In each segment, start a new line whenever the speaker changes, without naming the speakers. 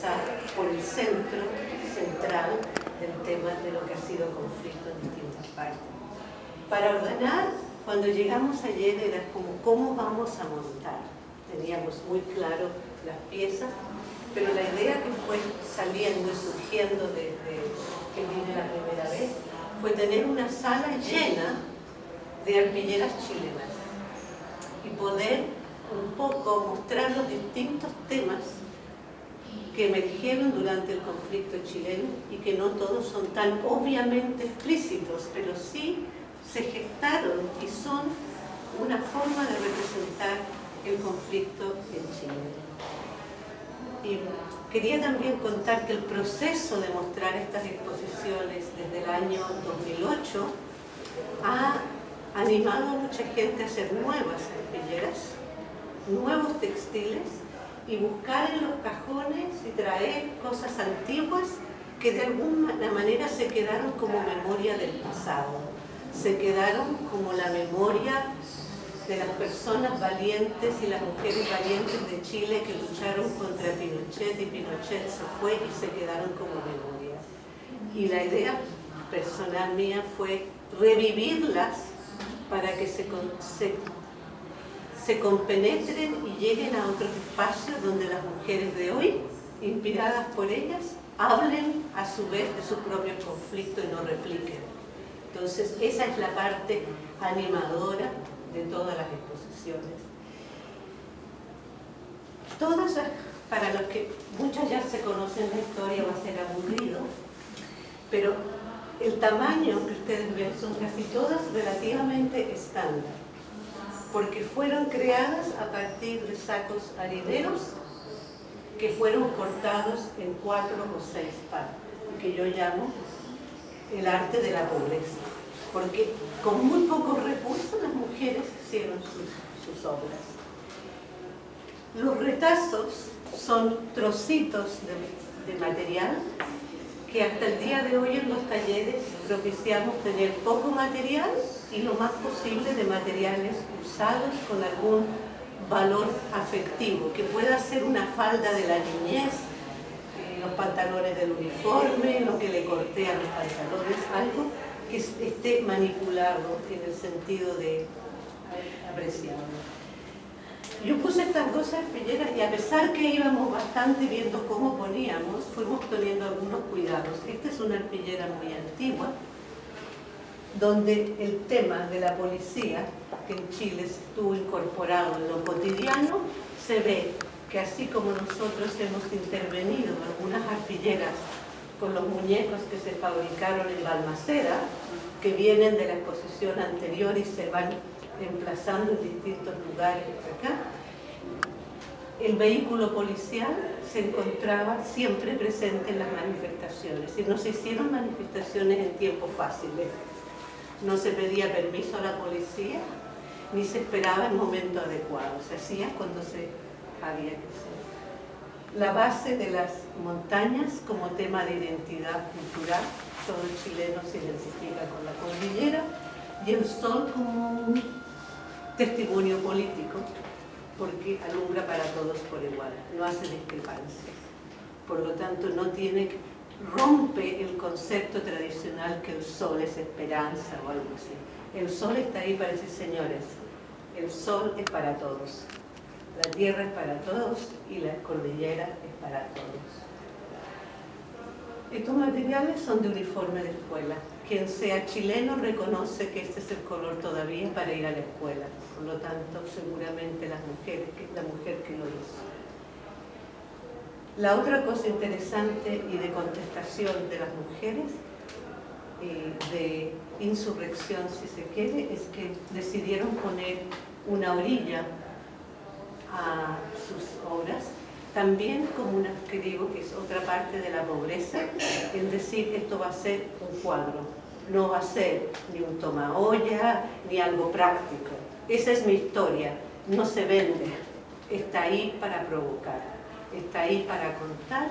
empezar por el centro central del tema de lo que ha sido conflicto en distintas partes. Para ordenar, cuando llegamos ayer era como cómo vamos a montar. Teníamos muy claro las piezas, pero la idea que fue saliendo y surgiendo desde que vine la primera vez fue tener una sala llena de arpilleras chilenas y poder un poco mostrar los distintos temas que emergieron durante el conflicto chileno y que no todos son tan obviamente explícitos, pero sí se gestaron y son una forma de representar el conflicto en Chile. Y quería también contar que el proceso de mostrar estas exposiciones desde el año 2008 ha animado a mucha gente a hacer nuevas arpilleras, nuevos textiles y buscar en los cajones y traer cosas antiguas que de alguna manera se quedaron como memoria del pasado, se quedaron como la memoria de las personas valientes y las mujeres valientes de Chile que lucharon contra Pinochet y Pinochet se fue y se quedaron como memoria. Y la idea personal mía fue revivirlas para que se, se, se compenetren y lleguen a otros espacios donde las mujeres de hoy, inspiradas por ellas, hablen a su vez de su propio conflicto y no repliquen. Entonces, esa es la parte animadora de todas las exposiciones. Todas, para los que muchas ya se conocen la historia, va a ser aburrido, pero el tamaño que ustedes ven son casi todas relativamente estándar, porque fueron creadas a partir de sacos harineros que fueron cortados en cuatro o seis partes, que yo llamo el arte de la pobreza, porque con muy pocos recursos las mujeres hicieron sus, obras. Los retazos son trocitos de, de material que hasta el día de hoy en los talleres propiciamos tener poco material y lo más posible de materiales usados con algún valor afectivo, que pueda ser una falda de la niñez, eh, los pantalones del uniforme, lo que le corté a los pantalones, algo que esté manipulado en el sentido de apreciarlo. Yo puse estas dos arpilleras y a pesar que íbamos bastante viendo cómo poníamos, fuimos teniendo algunos cuidados. Esta es una arpillera muy antigua, donde el tema de la policía, que en Chile estuvo incorporado en lo cotidiano, se ve que así como nosotros hemos intervenido en algunas arpilleras con los muñecos que se fabricaron en Balmaceda, que vienen de la exposición anterior y se van emplazando en distintos lugares acá. El vehículo policial se encontraba siempre presente en las manifestaciones y no se hicieron manifestaciones en tiempo fácil. No se pedía permiso a la policía ni se esperaba el momento adecuado, se hacía cuando se había que hacer. La base de las montañas como tema de identidad cultural, todo el chileno se identifica con la cordillera y el sol como un testimonio político, porque alumbra para todos por igual, no hace discrepancias. Por lo tanto, no tiene, rompe el concepto tradicional que el sol es esperanza o algo así. El sol está ahí para decir, señores, el sol es para todos, la tierra es para todos y la cordillera es para todos. Estos materiales son de uniforme de escuela, quien sea chileno reconoce que este es el color todavía para ir a la escuela. Por lo tanto, seguramente la mujer que lo hizo. La otra cosa interesante y de contestación de las mujeres, eh, de insurrección si se quiere, es que decidieron poner una orilla a sus obras también como una, que digo que es otra parte de la pobreza, es decir, esto va a ser un cuadro, no va a ser ni un toma olla, ni algo práctico. Esa es mi historia, no se vende, está ahí para provocar, está ahí para contar,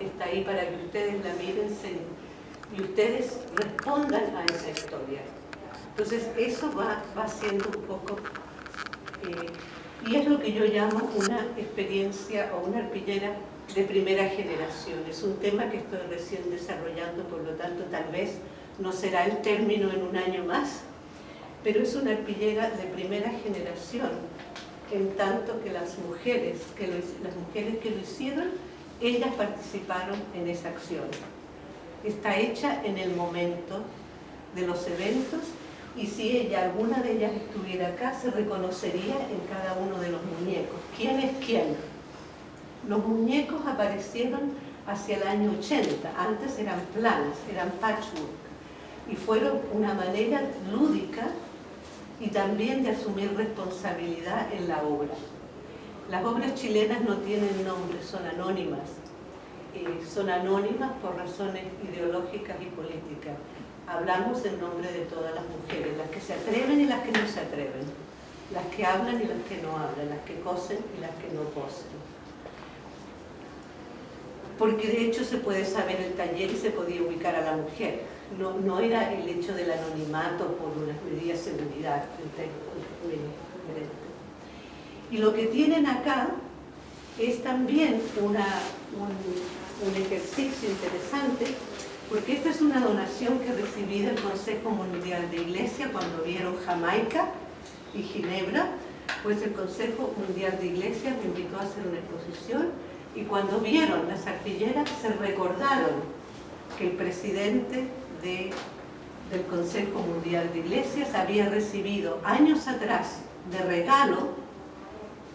está ahí para que ustedes la miren y ustedes respondan a esa historia. Entonces eso va, va siendo un poco eh, Y es lo que yo llamo una experiencia o una arpillera de primera generación. Es un tema que estoy recién desarrollando, por lo tanto tal vez no será el término en un año más, pero es una arpillera de primera generación, en tanto que las mujeres que lo, las mujeres que lo hicieron, ellas participaron en esa acción. Está hecha en el momento de los eventos y si ella, alguna de ellas estuviera acá, se reconocería en cada uno de los muñecos. ¿Quién es quién? Los muñecos aparecieron hacia el año 80, antes eran planas, eran patchwork, y fueron una manera lúdica y también de asumir responsabilidad en la obra. Las obras chilenas no tienen nombre, son anónimas. Eh, son anónimas por razones ideológicas y políticas. Hablamos en nombre de todas las mujeres, las que se atreven y las que no se atreven, las que hablan y las que no hablan, las que cosen y las que no cosen. Porque de hecho se puede saber el taller y se podía ubicar a la mujer no, era el hecho del anonimato por unas medidas de seguridad. Y lo que tienen acá es también un, ejercicio interesante, porque esta es una donación que recibí del Consejo Mundial de Iglesia cuando vieron Jamaica y Ginebra, pues el Consejo Mundial de Iglesia me invitó a hacer una exposición y cuando vieron las artilleras se recordaron que el presidente del Consejo Mundial de Iglesias había recibido años atrás de regalo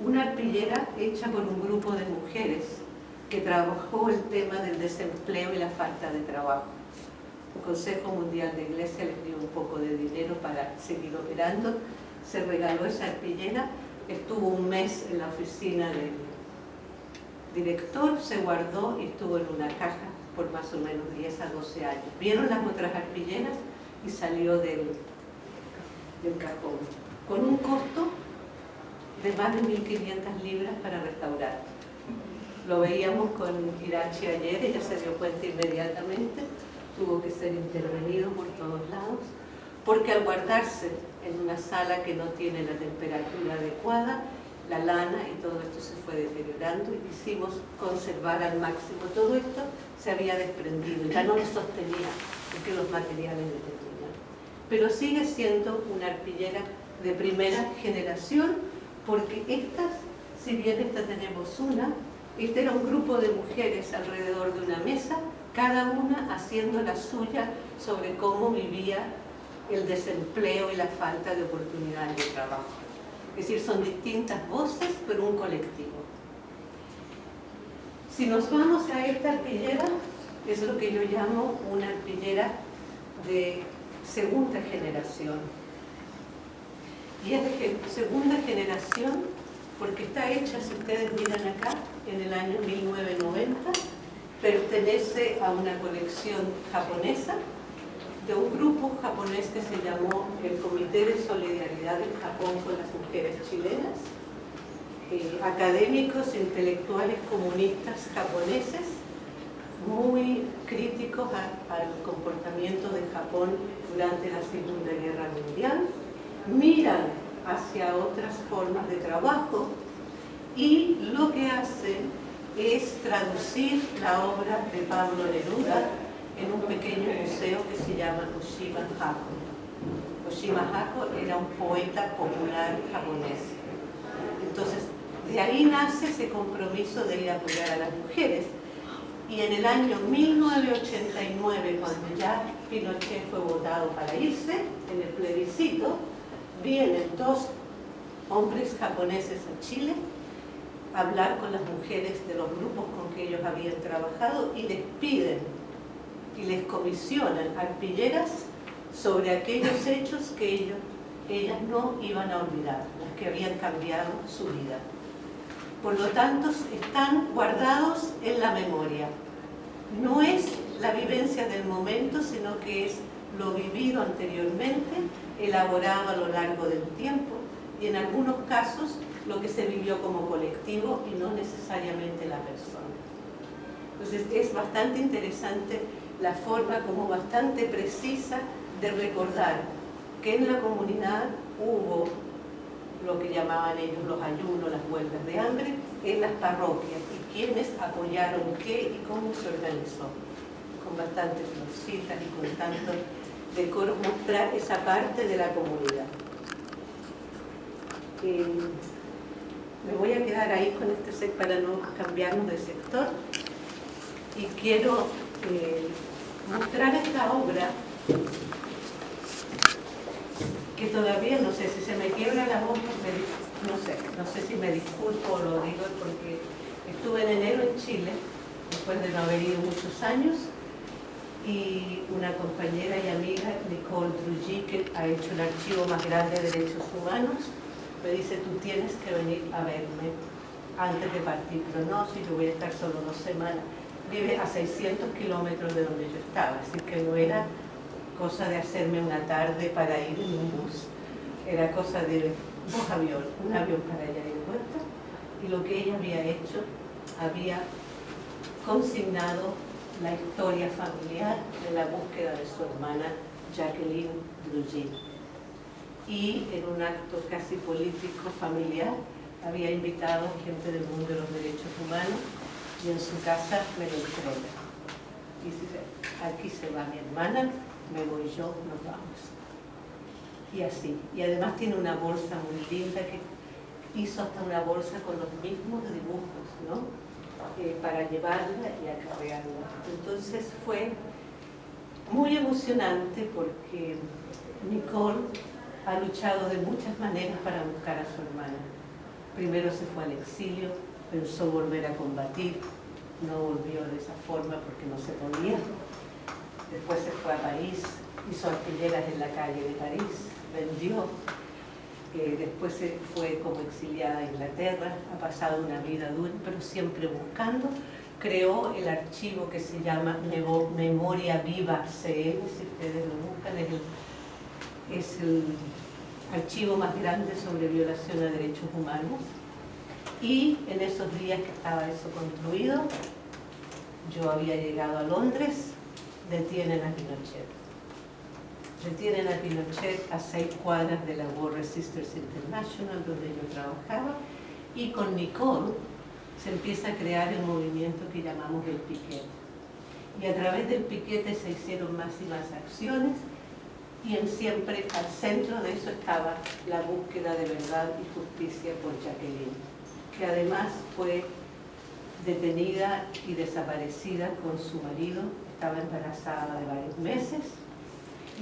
una arpillera hecha por un grupo de mujeres que trabajó el tema del desempleo y la falta de trabajo. El Consejo Mundial de Iglesia les dio un poco de dinero para seguir operando, se regaló esa arpillera, estuvo un mes en la oficina del director, se guardó y estuvo en una caja por más o menos 10 a 12 años. Vieron las otras arpilleras y salió del, del cajón, con un costo de más de 1.500 libras para restaurar. Lo veíamos con Irachi ayer, ella se dio cuenta inmediatamente, tuvo que ser intervenido por todos lados, porque al guardarse en una sala que no tiene la temperatura adecuada, la lana y todo esto se fue deteriorando y quisimos conservar al máximo todo esto se había desprendido, ya no lo sostenía porque los materiales determinan. Pero sigue siendo una arpillera de primera generación porque estas, si bien esta tenemos una, este era un grupo de mujeres alrededor de una mesa, cada una haciendo la suya sobre cómo vivía el desempleo y la falta de oportunidades de trabajo. Es decir, son distintas voces, pero un colectivo. Si nos vamos a esta arpillera, es lo que yo llamo una arpillera de segunda generación. Y es de segunda generación porque está hecha, si ustedes miran acá, en el año 1990, pertenece a una colección japonesa de un grupo japonés que se llamó el Comité de Solidaridad del Japón con las Mujeres Chilenas, eh, académicos, intelectuales comunistas japoneses, muy críticos al comportamiento de Japón durante la Segunda Guerra Mundial, miran hacia otras formas de trabajo y lo que hacen es traducir la obra de Pablo Neruda en un pequeño museo que se llama Oshima Hako. Oshima Hako era un poeta popular japonés. Entonces, de ahí nace ese compromiso de ir a apoyar a las mujeres. Y en el año 1989, cuando ya Pinochet fue votado para irse, en el plebiscito, vienen dos hombres japoneses a Chile a hablar con las mujeres de los grupos con que ellos habían trabajado y les piden y les comisionan arpilleras sobre aquellos hechos que ellos, ellas no iban a olvidar, las que habían cambiado su vida. Por lo tanto, están guardados en la memoria. No es la vivencia del momento, sino que es lo vivido anteriormente, elaborado a lo largo del tiempo, y en algunos casos lo que se vivió como colectivo y no necesariamente la persona. Entonces es bastante interesante la forma como bastante precisa de recordar que en la comunidad hubo lo que llamaban ellos los ayunos, las huelgas de hambre, en las parroquias y quienes apoyaron qué y cómo se organizó. Con bastantes florcitas y con tanto decoro, mostrar esa parte de la comunidad. Eh, me voy a quedar ahí con este set para no cambiarnos de sector y quiero eh, mostrar esta obra que todavía no sé si se me quiebra la voz, no sé, no sé si me disculpo o lo digo porque estuve en enero en Chile, después de no haber ido muchos años, y una compañera y amiga, Nicole Druggy, que ha hecho el archivo más grande de derechos humanos, me dice, tú tienes que venir a verme antes de partir, pero no, si yo voy a estar solo dos semanas. Vive a 600 kilómetros de donde yo estaba, así que no era cosa de hacerme una tarde para ir en un bus, era cosa de dos aviones, un avión para allá y vuelta, y lo que ella había hecho, había consignado la historia familiar de la búsqueda de su hermana Jacqueline Drugin y en un acto casi político familiar había invitado gente del mundo de los derechos humanos y en su casa me lo entrega. Y dice, aquí se va mi hermana, me voy yo, nos vamos. Y así. Y además tiene una bolsa muy linda que hizo hasta una bolsa con los mismos dibujos, ¿no? Eh, para llevarla y acarrearla. Entonces fue muy emocionante porque Nicole ha luchado de muchas maneras para buscar a su hermana. Primero se fue al exilio, pensó volver a combatir, no volvió de esa forma porque no se podía. Después se fue a París, hizo artilleras en la calle de París, vendió. Eh, después se fue como exiliada a Inglaterra, ha pasado una vida dura, pero siempre buscando. Creó el archivo que se llama Memoria Viva CL, si ustedes lo buscan, es el es el archivo más grande sobre violación a derechos humanos. Y en esos días que estaba eso construido, yo había llegado a Londres, detienen a Pinochet. Detienen a Pinochet a seis cuadras de la War Resisters International, donde yo trabajaba, y con Nicole se empieza a crear el movimiento que llamamos el piquete. Y a través del piquete se hicieron más y más acciones, y en siempre al centro de eso estaba la búsqueda de verdad y justicia por Jacqueline, que además fue detenida y desaparecida con su marido, estaba embarazada de varios meses,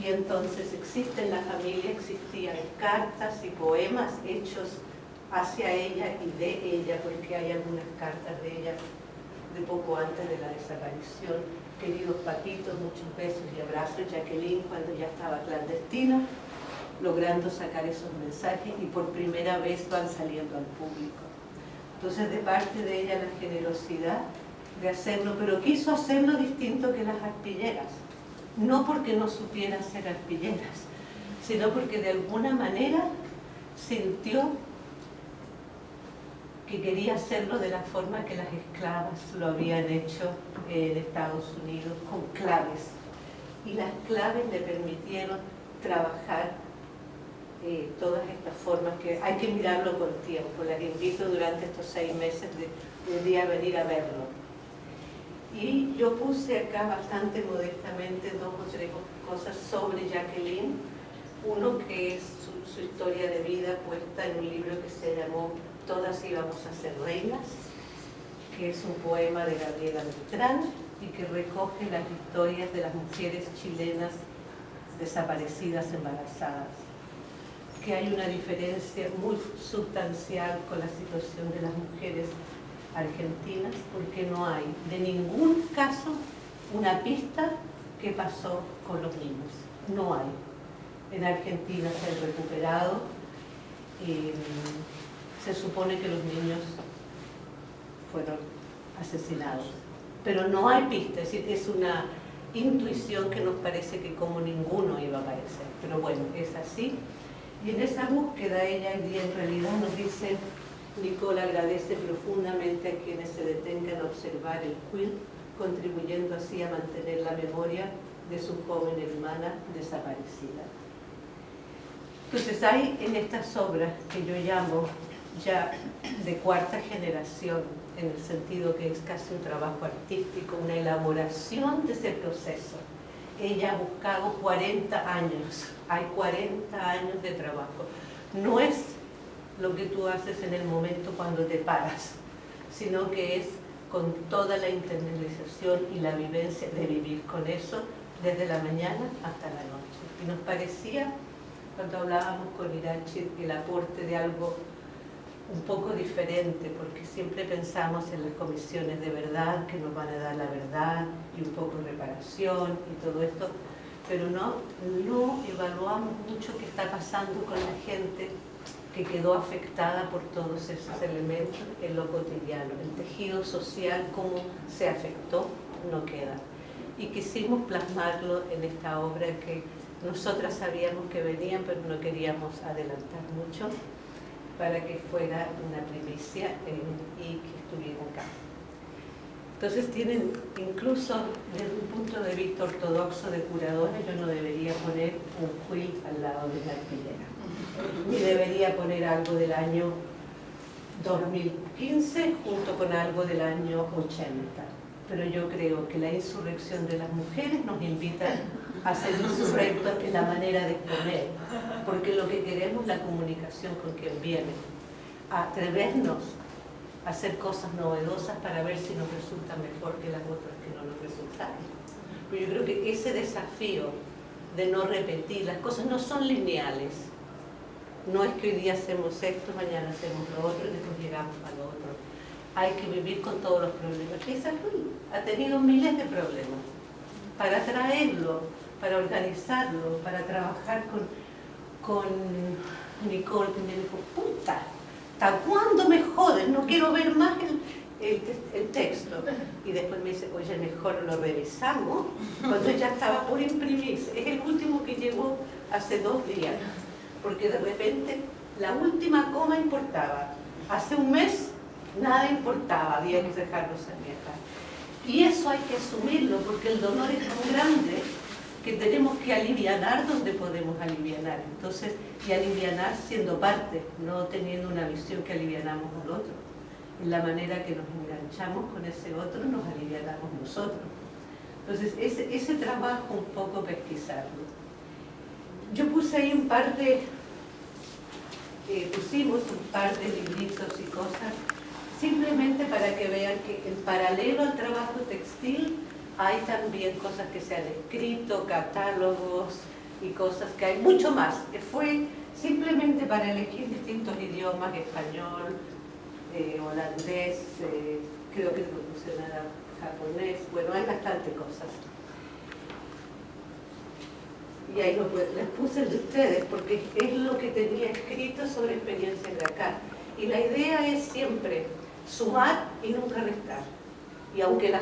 y entonces existe en la familia, existían cartas y poemas hechos hacia ella y de ella, porque hay algunas cartas de ella de poco antes de la desaparición, queridos Paquitos, muchos besos y abrazos, Jacqueline cuando ya estaba clandestina, logrando sacar esos mensajes y por primera vez van saliendo al público. Entonces de parte de ella la generosidad de hacerlo, pero quiso hacerlo distinto que las arpilleras, no porque no supiera ser arpilleras, sino porque de alguna manera sintió que quería hacerlo de la forma que las esclavas lo habían hecho en Estados Unidos, con claves. Y las claves le permitieron trabajar eh, todas estas formas que hay que mirarlo con tiempo. Las invito durante estos seis meses de un día a venir a verlo. Y yo puse acá bastante modestamente dos o tres cosas sobre Jacqueline. Uno que es su, su historia de vida puesta en un libro que se llamó Todas íbamos a ser reinas, que es un poema de Gabriela Beltrán y que recoge las historias de las mujeres chilenas desaparecidas embarazadas. Que hay una diferencia muy sustancial con la situación de las mujeres argentinas porque no hay de ningún caso una pista que pasó con los niños. No hay. En Argentina se han recuperado eh, se supone que los niños fueron asesinados. Pero no hay pista, es, es una intuición que nos parece que como ninguno iba a aparecer. Pero bueno, es así. Y en esa búsqueda ella en realidad nos dice, Nicole agradece profundamente a quienes se detengan a observar el quill, contribuyendo así a mantener la memoria de su joven hermana desaparecida. Entonces hay en estas obras que yo llamo ya de cuarta generación, en el sentido que es casi un trabajo artístico, una elaboración de ese proceso. Ella ha buscado 40 años, hay 40 años de trabajo. No es lo que tú haces en el momento cuando te paras, sino que es con toda la internalización y la vivencia de vivir con eso desde la mañana hasta la noche. Y nos parecía, cuando hablábamos con Irachi, el aporte de algo un poco diferente, porque siempre pensamos en las comisiones de verdad, que nos van a dar la verdad y un poco reparación y todo esto, pero no, no evaluamos mucho qué está pasando con la gente que quedó afectada por todos esos elementos en lo cotidiano. El tejido social, cómo se afectó, no queda. Y quisimos plasmarlo en esta obra que nosotras sabíamos que venían, pero no queríamos adelantar mucho para que fuera una primicia y que estuviera acá. Entonces tienen, incluso desde un punto de vista ortodoxo de curadora, yo no debería poner un quilt al lado de la arpillera. Ni debería poner algo del año 2015 junto con algo del año 80. Pero yo creo que la insurrección de las mujeres nos invita a ser insurrectos en la manera de exponer, porque lo que queremos es la comunicación con quien viene, atrevernos a hacer cosas novedosas para ver si nos resulta mejor que las otras que no nos resultaron. Pero yo creo que ese desafío de no repetir, las cosas no son lineales, no es que hoy día hacemos esto, mañana hacemos lo otro y después llegamos a lo otro. Hay que vivir con todos los problemas. Y ha tenido miles de problemas. Para traerlo, para organizarlo, para trabajar con, con Nicole, que me dijo, puta, ¿hasta cuándo me joden? No quiero ver más el, el, texto. Y después me dice, oye, mejor lo revisamos, cuando ya estaba por imprimirse. Es el último que llegó hace dos días porque de repente la última coma importaba. Hace un mes nada importaba, había que dejarlo acá. Y eso hay que asumirlo, porque el dolor es tan grande que tenemos que aliviar donde podemos aliviar. Entonces, y aliviar siendo parte, no teniendo una visión que alivianamos al otro. En la manera que nos enganchamos con ese otro, nos alivianamos nosotros. Entonces, ese, ese trabajo un poco pesquisarlo. Yo puse ahí un par de, eh, pusimos un par de libritos y cosas, simplemente para que vean que en paralelo al trabajo textil hay también cosas que se han escrito, catálogos y cosas que hay mucho más, fue simplemente para elegir distintos idiomas, español, eh, holandés, eh, creo que funciona japonés, bueno, hay bastante cosas y ahí les puse el de ustedes porque es lo que tenía escrito sobre experiencias de acá. Y la idea es siempre sumar y nunca restar. Y aunque la